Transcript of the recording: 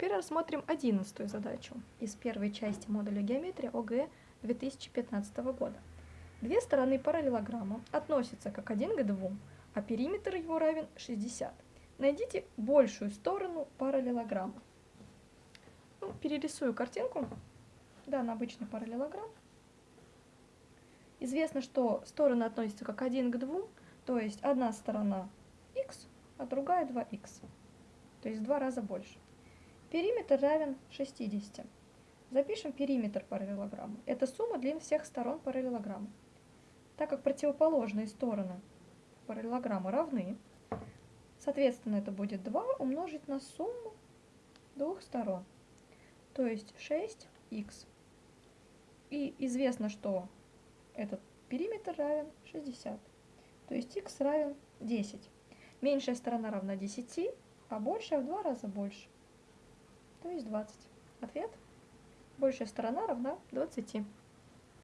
теперь рассмотрим одиннадцатую задачу из первой части модуля геометрия ОГЭ 2015 года. Две стороны параллелограмма относятся как один к двум, а периметр его равен 60. Найдите большую сторону параллелограмма. Ну, перерисую картинку. Да, на обычный параллелограмм. Известно, что стороны относятся как один к двум, то есть одна сторона x, а другая 2x, то есть в два раза больше. Периметр равен 60. Запишем периметр параллелограмма. Это сумма длин всех сторон параллелограмма. Так как противоположные стороны параллелограмма равны, соответственно, это будет 2 умножить на сумму двух сторон, то есть 6х. И известно, что этот периметр равен 60. То есть х равен 10. Меньшая сторона равна 10, а большая в два раза больше. То есть 20. Ответ. Большая сторона равна 20.